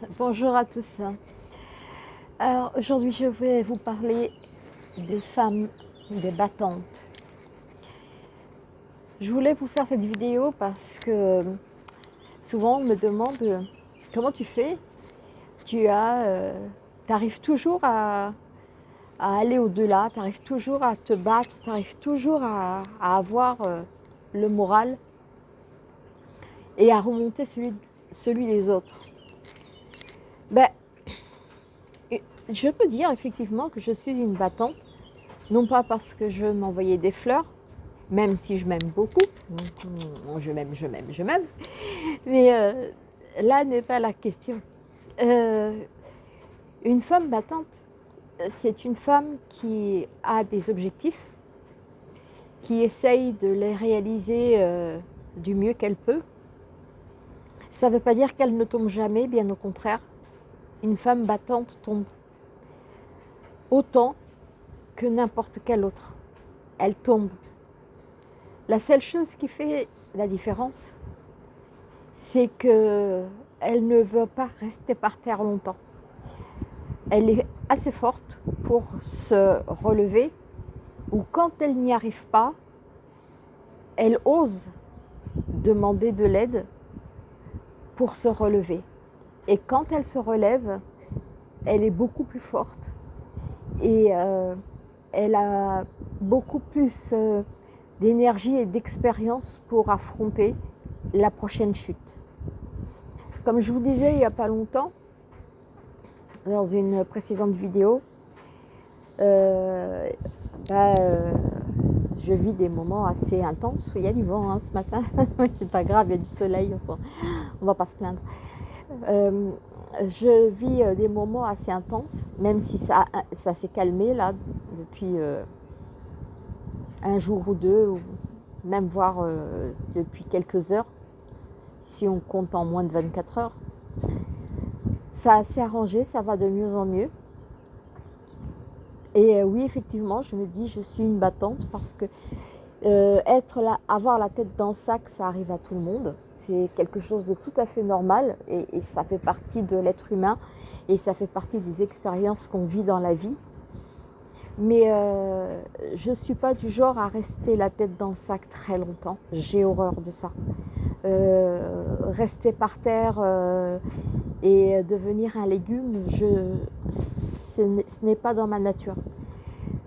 bonjour à tous. Alors aujourd'hui je vais vous parler des femmes, des battantes. Je voulais vous faire cette vidéo parce que souvent on me demande comment tu fais? Tu as, euh, arrives toujours à, aller au-delà, tu arrives toujours à te battre, tu arrives toujours à, avoir euh, le moral et à remonter celui, celui des autres. Ben, je peux dire effectivement que je suis une battante, non pas parce que je m'envoyais des fleurs, même si je m'aime beaucoup, je m'aime, je m'aime, je m'aime, mais euh, là n'est pas la question. Euh, une femme battante, c'est une femme qui a des objectifs, qui essaye de les réaliser euh, du mieux qu'elle peut. Ça ne veut pas dire qu'elle ne tombe jamais, bien au contraire une femme battante tombe autant que n'importe quelle autre. Elle tombe. La seule chose qui fait la différence, c'est qu'elle ne veut pas rester par terre longtemps. Elle est assez forte pour se relever ou quand elle n'y arrive pas, elle ose demander de l'aide pour se relever. Et quand elle se relève, elle est beaucoup plus forte et euh, elle a beaucoup plus euh, d'énergie et d'expérience pour affronter la prochaine chute. Comme je vous disais il n'y a pas longtemps, dans une précédente vidéo, euh, bah, je vis des moments assez intenses. Il y a du vent hein, ce matin, c'est pas grave, il y a du soleil, on va pas se plaindre. Euh, je vis euh, des moments assez intenses, même si ça, ça s'est calmé là depuis euh, un jour ou deux, même voire depuis quelques heures, si on compte en moins de 24 heures. Ça s'est arrangé, ça va de mieux en mieux. Et oui, effectivement, je me dis, je suis une battante parce que être là, avoir la tête dans le sac, ça arrive à tout le monde c'est quelque chose de tout à fait normal et, ça fait partie de l'être humain et ça fait partie des expériences qu'on vit dans la vie. Mais euh, je ne suis pas du genre à rester la tête dans le sac très longtemps. J'ai horreur de ça. Euh, rester par terre euh, et devenir un légume, je, ce n'est pas dans ma nature.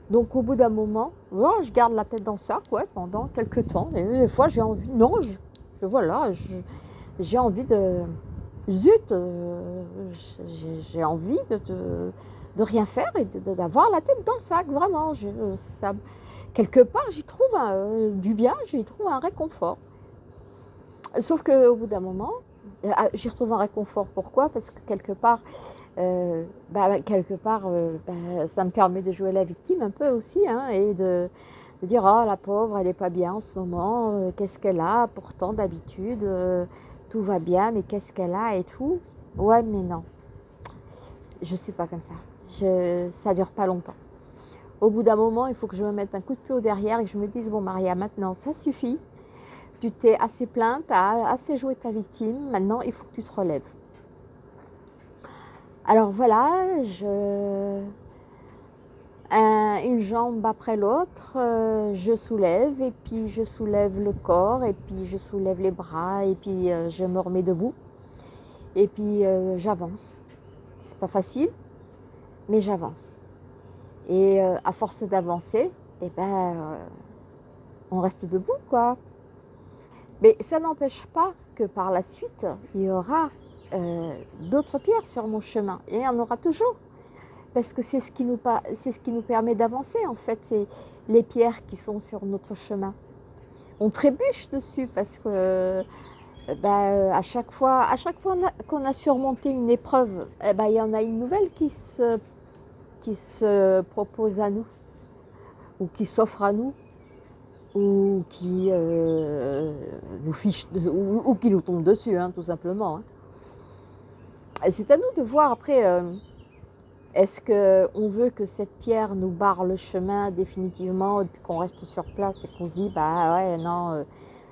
Donc au bout d'un moment, je garde la tête dans le sac pendant quelques temps. Et des fois j'ai envie, non, je, voilà, j'ai envie de... Zut, euh, j'ai envie de, rien faire et d'avoir la tête dans le sac, vraiment. ça, quelque part, j'y trouve du bien, j'y trouve un réconfort. Sauf qu'au bout d'un moment, euh, ah, j'y retrouve un réconfort. Pourquoi? Parce que quelque part, euh, bah, quelque part bah, ça me permet de jouer la victime un peu aussi hein, et de, de dire oh la pauvre elle n'est pas bien en ce moment, euh, qu'est-ce qu'elle a? Pourtant d'habitude euh, tout va bien mais qu'est-ce qu'elle a et tout? Ouais mais non, je suis pas comme ça, je, ça dure pas longtemps. Au bout d'un moment il faut que je me mette un coup de pied au derrière et que je me dise bon Maria maintenant ça suffit, tu t'es assez plainte, tu as assez joué ta victime, maintenant il faut que tu te relèves. Alors voilà, je une jambe après l'autre, euh, je soulève et puis je soulève le corps et puis je soulève les bras et puis euh, je me remets debout et puis euh, j'avance. C'est pas facile, mais j'avance. Et à force d'avancer, eh ben, on reste debout quoi. Mais ça n'empêche pas que par la suite, il y aura d'autres pierres sur mon chemin et il y en aura toujours parce que c'est ce, qui nous, permet d'avancer en fait, c'est les pierres qui sont sur notre chemin. On trébuche dessus parce que euh, bah, à chaque fois, à chaque fois qu'on a surmonté une épreuve, eh ben, il y en a une nouvelle qui se, propose à nous, ou qui s'offre à nous, ou qui euh, nous fiche, ou, qui nous tombe dessus, hein, tout simplement. Hein. C'est à nous de voir après. Euh, est-ce qu'on veut que cette pierre nous barre le chemin définitivement qu'on reste sur place et qu'on se dit bah ouais non euh,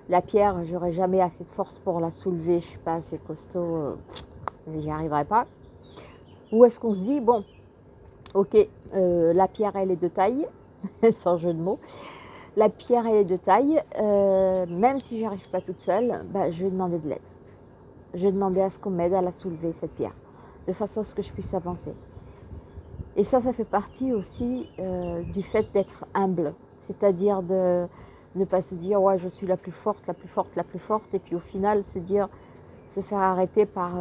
la pierre j'aurais jamais assez de force pour la soulever, je suis pas assez costaud. Euh. j'y arriverai pas. Ou est-ce qu'on se dit, bon, ok, euh, la pierre, elle est de taille, sans jeu de mots. La pierre, elle est de taille. Euh, même si j'y arrive pas toute seule, bah, je vais demander de l'aide. Je vais demander à ce qu'on m'aide à la soulever, cette pierre, de façon à ce que je puisse avancer. Et ça, ça fait partie aussi euh, du fait d'être humble. C'est-à-dire de ne pas se dire, ouais, je suis la plus forte, la plus forte, la plus forte, et puis au final se dire, se faire arrêter par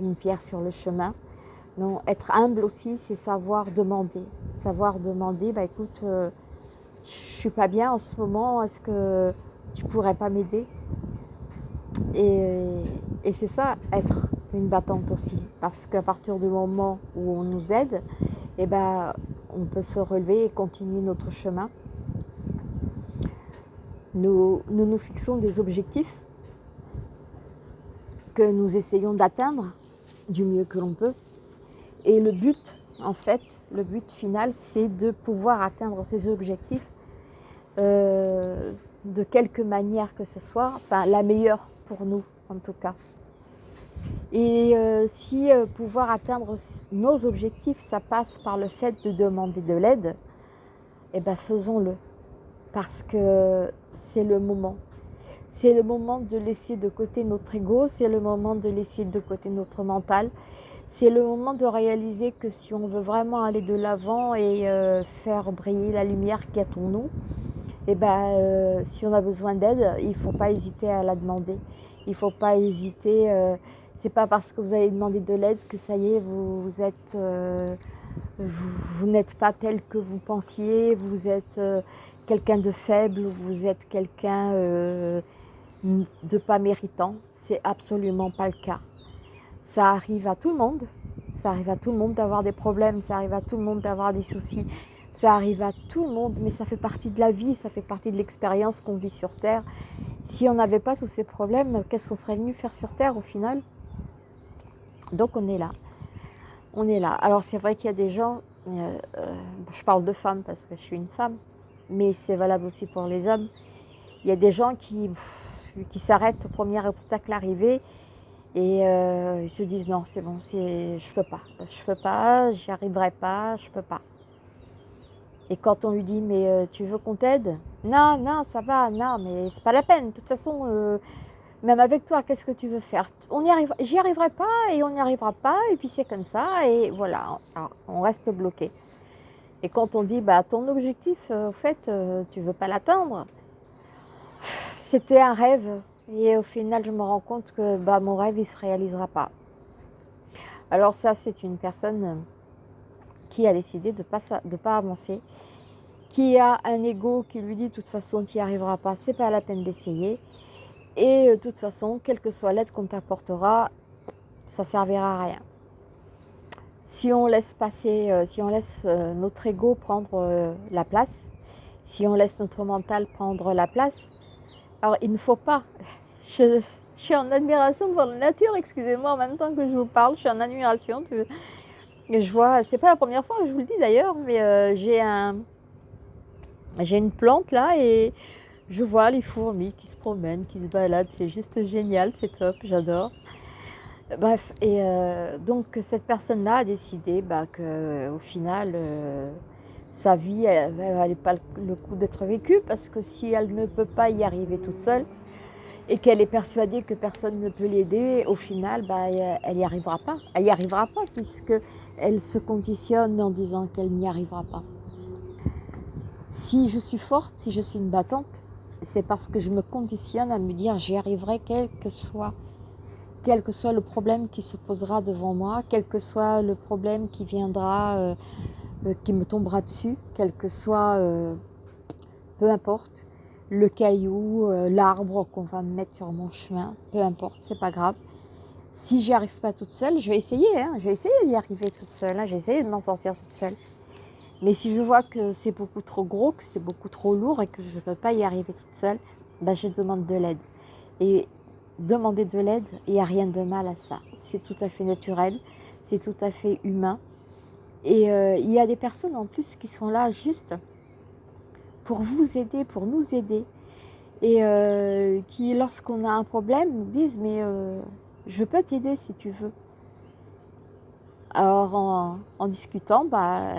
une pierre sur le chemin non, être humble aussi, c'est savoir demander. Savoir demander, bah écoute, euh, je suis pas bien en ce moment, est-ce que tu pourrais pas m'aider? Et, c'est ça, être une battante aussi. Parce qu'à partir du moment où on nous aide, eh ben, on peut se relever et continuer notre chemin. Nous, nous fixons des objectifs que nous essayons d'atteindre du mieux que l'on peut. Et le but, en fait, le but final, c'est de pouvoir atteindre ces objectifs euh, de quelque manière que ce soit, enfin la meilleure pour nous en tout cas. Et euh, si euh, pouvoir atteindre nos objectifs, ça passe par le fait de demander de l'aide, eh bien faisons-le. Parce que c'est le moment. C'est le moment de laisser de côté notre ego, c'est le moment de laisser de côté notre mental, c'est le moment de réaliser que si on veut vraiment aller de l'avant et euh, faire briller la lumière qui est en nous, eh ben, si on a besoin d'aide, il ne faut pas hésiter à la demander. Il ne faut pas hésiter. Euh, c'est pas parce que vous allez demander de l'aide que ça y est, vous, êtes, vous, n'êtes pas tel que vous pensiez. Vous êtes quelqu'un de faible, vous êtes quelqu'un de pas méritant. C'est absolument pas le cas. Ça arrive à tout le monde. Ça arrive à tout le monde d'avoir des problèmes, ça arrive à tout le monde d'avoir des soucis, ça arrive à tout le monde, mais ça fait partie de la vie, ça fait partie de l'expérience qu'on vit sur Terre. Si on n'avait pas tous ces problèmes, qu'est-ce qu'on serait venu faire sur Terre au final? Donc on est là. On est là. Alors c'est vrai qu'il y a des gens, euh, euh, je parle de femmes parce que je suis une femme, mais c'est valable aussi pour les hommes. Il y a des gens qui, s'arrêtent au premier obstacle arrivé et euh, ils se disent non, c'est bon, je peux pas, je peux pas, j'y arriverai pas, je peux pas. Et quand on lui dit mais tu veux qu'on t'aide? Non, non, ça va, non, mais c'est pas la peine. De toute façon, même avec toi, qu'est-ce que tu veux faire? On y arrive, j'y arriverai pas et on n'y arrivera pas et puis c'est comme ça et voilà, on reste bloqué. Et quand on dit bah ton objectif, au fait, tu veux pas l'atteindre, c'était un rêve, et au final, je me rends compte que bah, mon rêve, il ne se réalisera pas. Alors ça, c'est une personne qui a décidé de ne pas, de pas avancer, qui a un ego qui lui dit de toute façon, tu n'y arriveras pas, c'est pas la peine d'essayer. Et de toute façon, quelle que soit l'aide qu'on t'apportera, ça servira à rien. Si on laisse passer, euh, si on laisse euh, notre ego prendre euh, la place, si on laisse notre mental prendre la place, alors, il ne faut pas. Je, suis en admiration devant la nature, excusez-moi, en même temps que je vous parle, je suis en admiration. Je vois, c'est pas la première fois que je vous le dis d'ailleurs, mais euh, j'ai un, j'ai une plante là et je vois les fourmis qui se promènent, qui se baladent, c'est juste génial, c'est top, j'adore. Bref, et euh, donc cette personne-là a décidé bah, qu'au final, euh, sa vie, elle n'avait pas le coup d'être vécue parce que si elle ne peut pas y arriver toute seule et qu'elle est persuadée que personne ne peut l'aider, au final, bah, elle n'y arrivera pas. Elle n'y arrivera pas puisqu'elle se conditionne en disant qu'elle n'y arrivera pas. Si je suis forte, si je suis une battante, c'est parce que je me conditionne à me dire j'y arriverai quel que soit quel que soit le problème qui se posera devant moi, quel que soit le problème qui viendra euh, euh, qui me tombera dessus, quel que soit, euh, peu importe, le caillou, l'arbre qu'on va me mettre sur mon chemin, peu importe, c'est pas grave. Si j'y arrive pas toute seule, je vais essayer, hein, je vais essayer d'y arriver toute seule, hein, j'ai essayé de m'en sortir toute seule. Mais si je vois que c'est beaucoup trop gros, que c'est beaucoup trop lourd et que je ne peux pas y arriver toute seule, ben je demande de l'aide. Et demander de l'aide, il n'y a rien de mal à ça. C'est tout à fait naturel, c'est tout à fait humain. Et euh, il y a des personnes en plus qui sont là juste pour vous aider, pour nous aider. Et euh, qui, lorsqu'on a un problème, nous disent Mais euh, je peux t'aider si tu veux. Alors en, discutant, bah,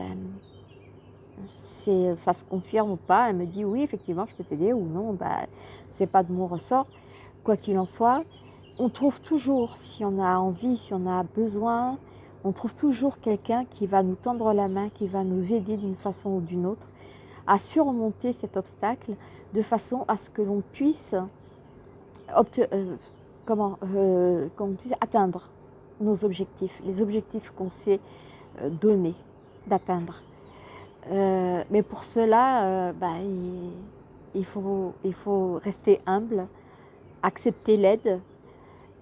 ça se confirme ou pas. Elle me dit oui, effectivement, je peux t'aider ou non, bah, c'est pas de mon ressort. Quoi qu'il en soit, on trouve toujours, si on a envie, si on a besoin, on trouve toujours quelqu'un qui va nous tendre la main, qui va nous aider d'une façon ou d'une autre à surmonter cet obstacle de façon à ce que l'on puisse, euh, euh, atteindre nos objectifs, les objectifs qu'on s'est euh, donnés d'atteindre. Mais pour cela, bah, il, faut, rester humble, accepter l'aide,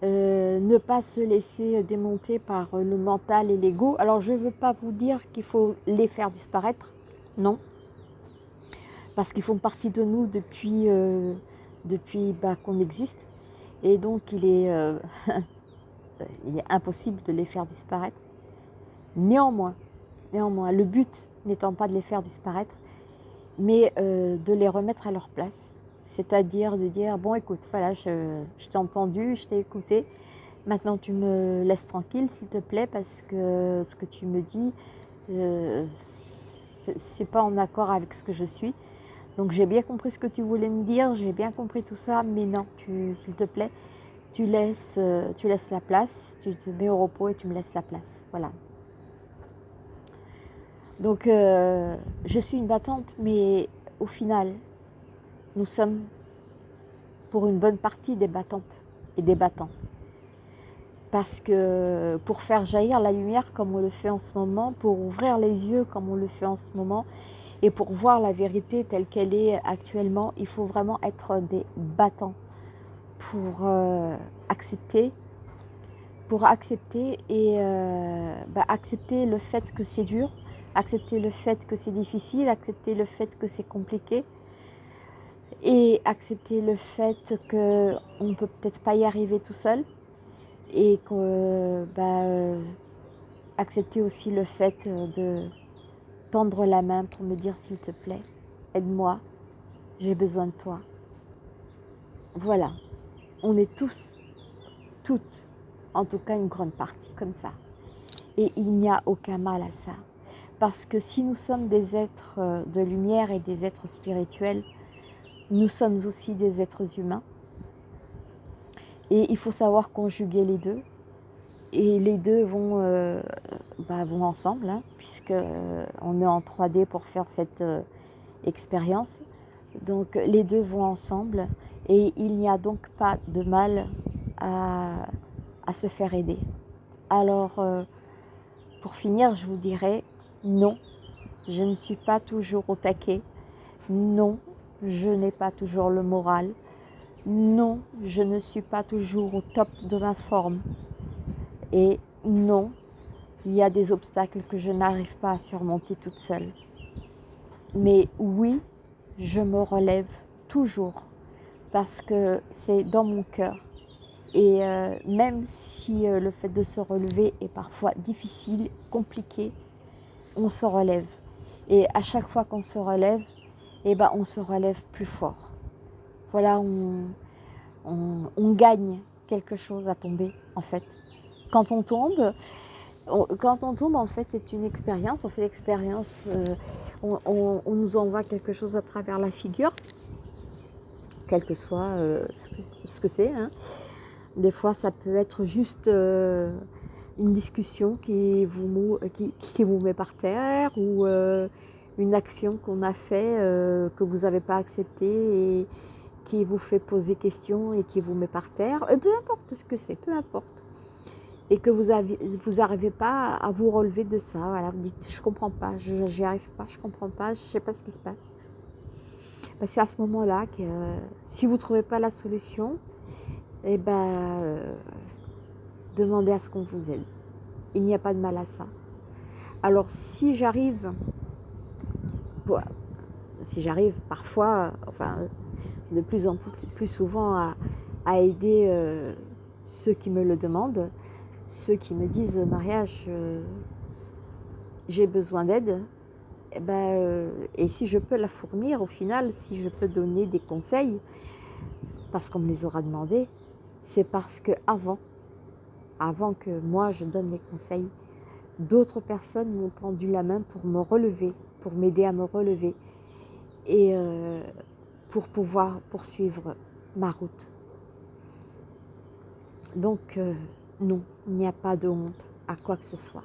ne pas se laisser démonter par le mental et l'ego. Alors je ne veux pas vous dire qu'il faut les faire disparaître, non, parce qu'ils font partie de nous depuis, euh, bah, qu'on existe. Et donc il est, euh, il est impossible de les faire disparaître. Néanmoins, néanmoins, le but n'étant pas de les faire disparaître, mais euh, de les remettre à leur place. C'est-à-dire de dire, bon écoute, voilà, je, t'ai entendu, je t'ai écouté, maintenant tu me laisses tranquille s'il te plaît, parce que ce que tu me dis, c'est pas en accord avec ce que je suis. Donc j'ai bien compris ce que tu voulais me dire, j'ai bien compris tout ça, mais non, s'il te plaît, tu laisses, euh, tu laisses la place, tu te mets au repos et tu me laisses la place. Voilà. Donc euh, je suis une battante, mais au final, nous sommes pour une bonne partie des battantes et des battants. Parce que pour faire jaillir la lumière comme on le fait en ce moment, pour ouvrir les yeux comme on le fait en ce moment, et pour voir la vérité telle qu'elle est actuellement, il faut vraiment être des battants pour euh, accepter, pour accepter et euh, bah, accepter le fait que c'est dur, accepter le fait que c'est difficile, accepter le fait que c'est compliqué et accepter le fait qu'on ne peut peut-être pas y arriver tout seul et bah, accepter aussi le fait de tendre la main pour me dire s'il te plaît, aide-moi, j'ai besoin de toi. Voilà, on est tous, toutes, en tout cas une grande partie comme ça. Et il n'y a aucun mal à ça. Parce que si nous sommes des êtres euh, de lumière et des êtres spirituels, nous sommes aussi des êtres humains. Et il faut savoir conjuguer les deux. Et les deux vont, euh, bah, vont ensemble, hein, puisque euh, on est en 3D pour faire cette expérience. Donc les deux vont ensemble et il n'y a donc pas de mal à, à se faire aider. Alors, pour finir, je vous dirais non, je ne suis pas toujours au taquet. Non, je n'ai pas toujours le moral. Non, je ne suis pas toujours au top de ma forme. Et non, il y a des obstacles que je n'arrive pas à surmonter toute seule. Mais oui, je me relève toujours parce que c'est dans mon cœur. Et euh, même si euh, le fait de se relever est parfois difficile, compliqué, on se relève. Et à chaque fois qu'on se relève, eh ben, on se relève plus fort. Voilà, on, gagne quelque chose à tomber en fait quand on tombe, quand on tombe, en fait, c'est une expérience. On fait l'expérience, euh, on, nous envoie quelque chose à travers la figure, quel que soit euh, ce que c'est. Hein. Des fois, ça peut être juste euh, une discussion qui vous, qui, vous met par terre ou une action qu'on a fait que vous n'avez pas acceptée et qui vous fait poser question et qui vous met par terre. peu importe ce que c'est, peu importe et que vous n'arrivez vous pas à vous relever de ça. Voilà, vous dites, je comprends pas, je n'y arrive pas, je comprends pas, je ne sais pas ce qui se passe. Ben, c'est à ce moment-là que si vous ne trouvez pas la solution, eh ben, euh, demandez à ce qu'on vous aide. Il n'y a pas de mal à ça. Alors si j'arrive, si j'arrive parfois, de plus en plus, souvent à, aider euh, ceux qui me le demandent, ceux qui me disent mariage, euh, j'ai besoin d'aide, et, eh ben, euh, et si je peux la fournir au final, si je peux donner des conseils, parce qu'on me les aura demandés, c'est parce que avant, avant que moi je donne les conseils, d'autres personnes m'ont tendu la main pour me relever, pour m'aider à me relever et euh, pour pouvoir poursuivre ma route. Donc euh, non, il n'y a pas de honte à quoi que ce soit.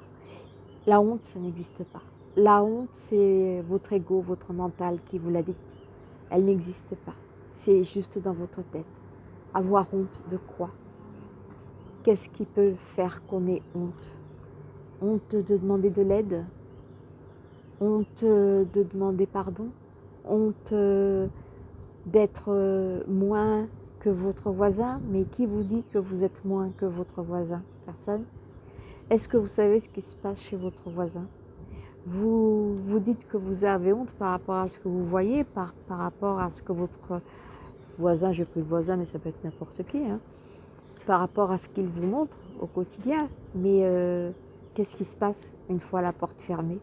La honte, ça n'existe pas. La honte, c'est votre ego, votre mental qui vous l'a dit. Elle n'existe pas. C'est juste dans votre tête. Avoir honte de quoi? Qu'est-ce qui peut faire qu'on ait honte? Honte de demander de l'aide? Honte de demander pardon? Honte d'être moins que votre voisin? Mais qui vous dit que vous êtes moins que votre voisin? Personne? Est-ce que vous savez ce qui se passe chez votre voisin? Vous vous dites que vous avez honte par rapport à ce que vous voyez, par, rapport à ce que votre voisin, j'ai pris le voisin, mais ça peut être n'importe qui, hein, par rapport à ce qu'il vous montre au quotidien. Mais euh, qu'est-ce qui se passe une fois la porte fermée?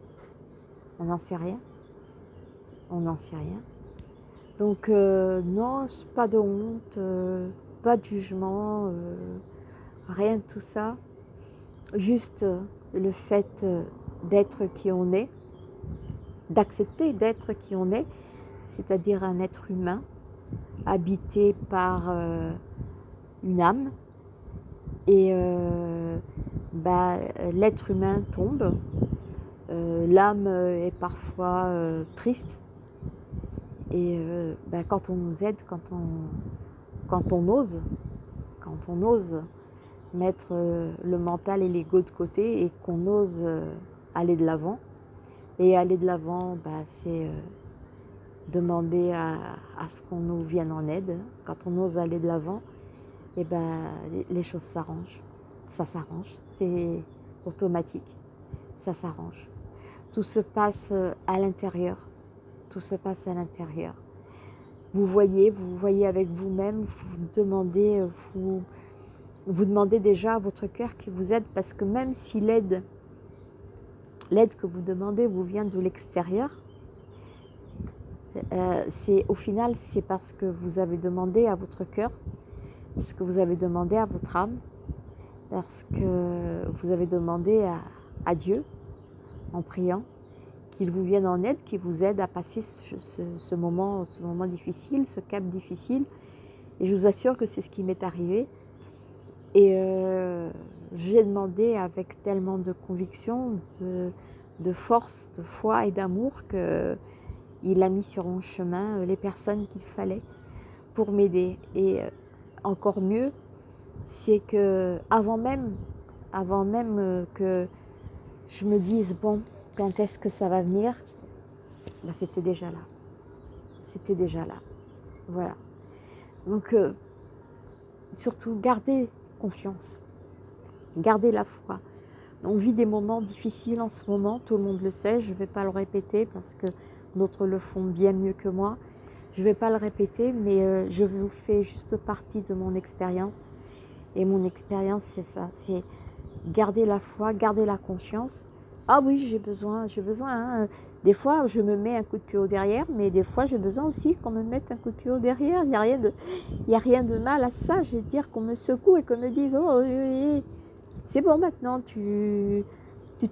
On n'en sait rien. On n'en sait rien. Donc euh, non, pas de honte, euh, pas de jugement, rien de tout ça. Juste le fait d'être qui on est, d'accepter d'être qui on est, c'est-à-dire un être humain habité par une âme, et euh, bah, l'être humain tombe, euh, l'âme est parfois euh, triste, et bah, quand on nous aide, quand on, quand on ose, quand on ose mettre le mental et l'ego de côté et qu'on ose aller de l'avant, et aller de l'avant, bah, c'est demander à, à ce qu'on nous vienne en aide. Quand on ose aller de l'avant, et eh ben, les choses s'arrangent. Ça s'arrange, c'est automatique, ça s'arrange. Tout se passe euh, à l'intérieur, tout se passe à l'intérieur. Vous voyez, vous voyez avec vous-même, vous demandez, euh, vous, demandez déjà à votre cœur qui vous aide, parce que même si l'aide, l'aide que vous demandez vous vient de l'extérieur, euh, c'est au final c'est parce que vous avez demandé à votre cœur ce que vous avez demandé à votre âme, parce que vous avez demandé à, Dieu, en priant, qu'il vous vienne en aide, qu'il vous aide à passer ce, moment, ce moment difficile, ce cap difficile. Et je vous assure que c'est ce qui m'est arrivé. Et euh, j'ai demandé avec tellement de conviction, de, force, de foi et d'amour qu'il a mis sur mon chemin les personnes qu'il fallait pour m'aider. Et euh, encore mieux, c'est que avant même, avant même euh, que je me dise, bon, quand est-ce que ça va venir ben, C'était déjà là. C'était déjà là. Voilà. Donc, euh, surtout, gardez confiance. Gardez la foi. On vit des moments difficiles en ce moment, tout le monde le sait, je ne vais pas le répéter parce que d'autres le font bien mieux que moi. Je ne vais pas le répéter, mais euh, je vous fais juste partie de mon expérience. Et mon expérience, c'est ça, c'est garder la foi, garder la confiance. Ah oui, j'ai besoin, j'ai besoin. Hein. Des fois, je me mets un coup de pied au derrière, mais des fois, j'ai besoin aussi qu'on me mette un coup de pied au derrière. Il n'y a, rien de, mal à ça. Je veux dire qu'on me secoue et qu'on me dise, oh, c'est bon maintenant, tu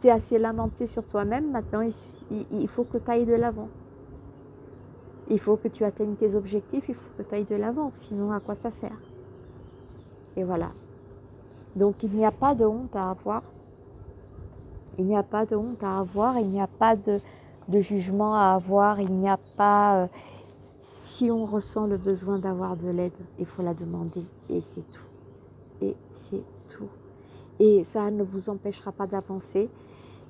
t'es assez lamenté sur toi-même, maintenant il faut que tu ailles de l'avant. Il faut que tu atteignes tes objectifs, il faut que tu ailles de l'avant, sinon à quoi ça sert? Et voilà. Donc il n'y a pas de honte à avoir. Il n'y a pas de honte à avoir, il n'y a pas de, jugement à avoir, il n'y a pas... Euh, si on ressent le besoin d'avoir de l'aide, il faut la demander et c'est tout. Et c'est tout. Et ça ne vous empêchera pas d'avancer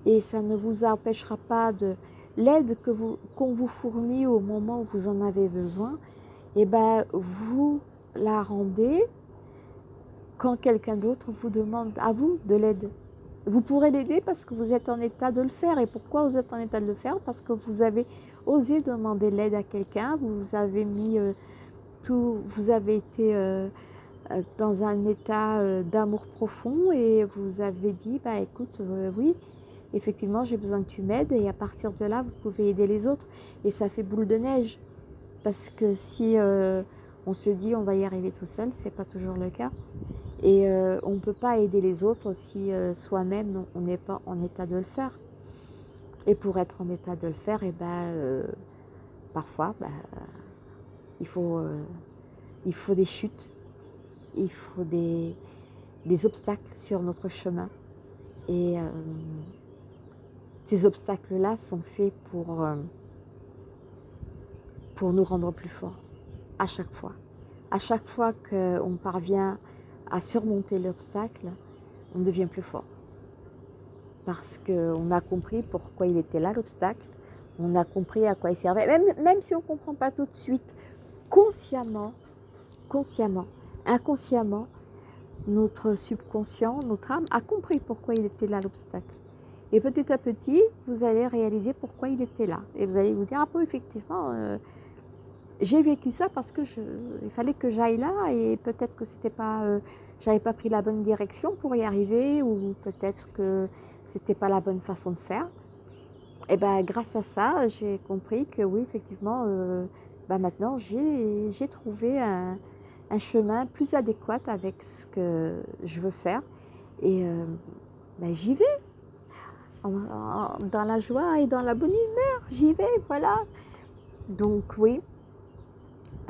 et ça ne vous empêchera pas de, l'aide qu'on vous, vous fournit au moment où vous en avez besoin, et eh ben, vous la rendez quand quelqu'un d'autre vous demande à vous de l'aide. Vous pourrez l'aider parce que vous êtes en état de le faire. Et pourquoi vous êtes en état de le faire? Parce que vous avez osé demander l'aide à quelqu'un, vous avez mis euh, tout, vous avez été euh, euh, dans un état d'amour profond et vous avez dit, bah écoute, oui, effectivement, j'ai besoin que tu m'aides et à partir de là, vous pouvez aider les autres. Et ça fait boule de neige. Parce que si euh, on se dit on va y arriver tout seul, c'est pas toujours le cas. Et euh, on ne peut pas aider les autres si euh, soi-même on n'est pas en état de le faire. Et pour être en état de le faire, eh ben, parfois, il, faut, il faut des chutes, il faut des, des obstacles sur notre chemin. Et ces obstacles-là sont faits pour, pour nous rendre plus forts, à chaque fois. À chaque fois qu'on parvient à surmonter l'obstacle, on devient plus fort. Parce qu'on a compris pourquoi il était là, l'obstacle. On a compris à quoi il servait. Même, même si on ne comprend pas tout de suite, consciemment, consciemment, inconsciemment, notre subconscient, notre âme a compris pourquoi il était là, l'obstacle. Et petit à petit, vous allez réaliser pourquoi il était là. Et vous allez vous dire, ah bon, effectivement, euh, j'ai vécu ça parce que il fallait que j'aille là et peut-être que c'était pas, euh, pas pris la bonne direction pour y arriver ou peut-être que c'était pas la bonne façon de faire. Et ben grâce à ça, j'ai compris que oui, effectivement, euh, ben, maintenant j'ai trouvé un, chemin plus adéquat avec ce que je veux faire et ben, j'y vais dans la joie et dans la bonne humeur, j'y vais, voilà. Donc oui,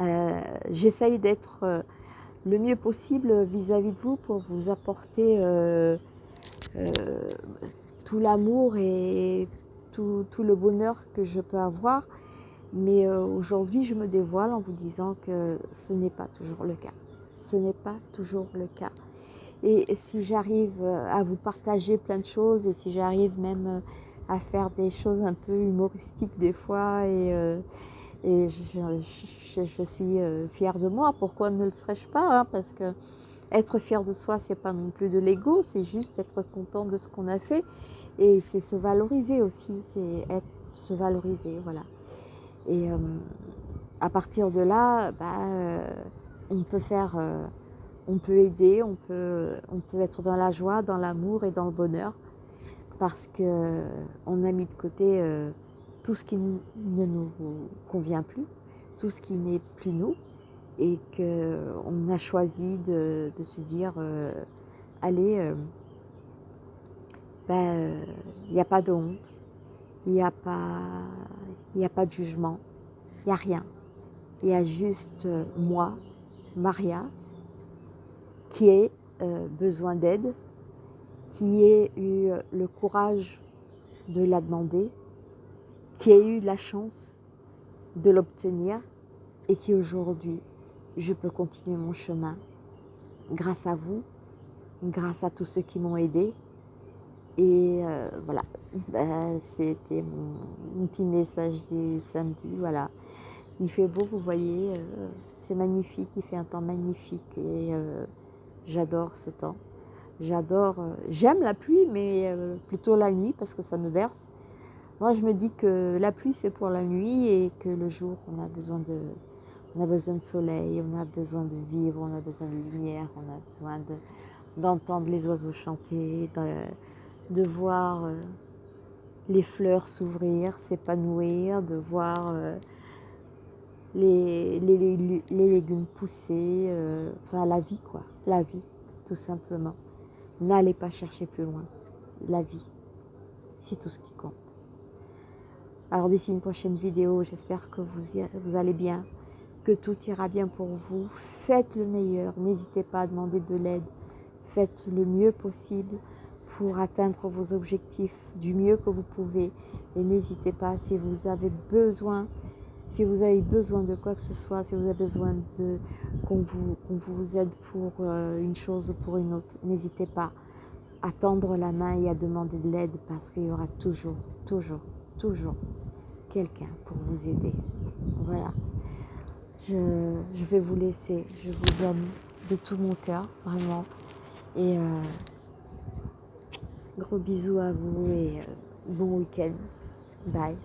euh, j'essaye d'être euh, le mieux possible vis-à-vis de vous pour vous apporter euh, tout l'amour et tout, le bonheur que je peux avoir. Mais aujourd'hui, je me dévoile en vous disant que ce n'est pas toujours le cas. Ce n'est pas toujours le cas. Et si j'arrive à vous partager plein de choses et si j'arrive même à faire des choses un peu humoristiques des fois et, et je, suis euh, fière de moi. Pourquoi ne le serais-je pas hein? Parce que être fier de soi, c'est pas non plus de l'ego, c'est juste être content de ce qu'on a fait. Et c'est se valoriser aussi, c'est être, se valoriser, voilà. Et euh, à partir de là, bah, euh, on peut faire, on peut aider, on peut, être dans la joie, dans l'amour et dans le bonheur, parce que on a mis de côté tout ce qui ne nous convient plus, tout ce qui n'est plus nous, et qu'on a choisi de, se dire, euh, allez, euh, ben, il n'y a pas de honte, il n'y a, pas, a pas de jugement, il n'y a rien. Il y a juste euh, moi, Maria, qui ai besoin d'aide, qui ai eu le courage de la demander, qui a eu la chance de l'obtenir et qui aujourd'hui, je peux continuer mon chemin grâce à vous, grâce à tous ceux qui m'ont aidé. Et euh, voilà, ben, c'était mon, petit message du samedi. Voilà, il fait beau, vous voyez, euh, c'est magnifique, il fait un temps magnifique et euh, j'adore ce temps. J'adore, j'aime la pluie, mais plutôt la nuit parce que ça me berce. Moi, je me dis que la pluie, c'est pour la nuit et que le jour, on a besoin de, on a besoin de soleil, on a besoin de vivre, on a besoin de lumière, on a besoin d'entendre les oiseaux chanter, de, voir euh, les fleurs s'ouvrir, s'épanouir, de voir euh, les, les, légumes pousser, euh, enfin la vie quoi, la vie, tout simplement. N'allez pas chercher plus loin, la vie, c'est tout ce qui compte. Alors d'ici une prochaine vidéo, j'espère que vous, vous allez bien, que tout ira bien pour vous. Faites le meilleur, n'hésitez pas à demander de l'aide. Faites le mieux possible pour atteindre vos objectifs du mieux que vous pouvez. Et n'hésitez pas, si vous avez besoin, si vous avez besoin de quoi que ce soit, si vous avez besoin de qu'on vous, vous, aide pour euh, une chose ou pour une autre, n'hésitez pas à tendre la main et à demander de l'aide parce qu'il y aura toujours, toujours, toujours quelqu'un pour vous aider. Voilà. Je, vais vous laisser. Je vous aime de tout mon cœur, vraiment. Et euh, gros bisous à vous et euh, bon week-end. Bye.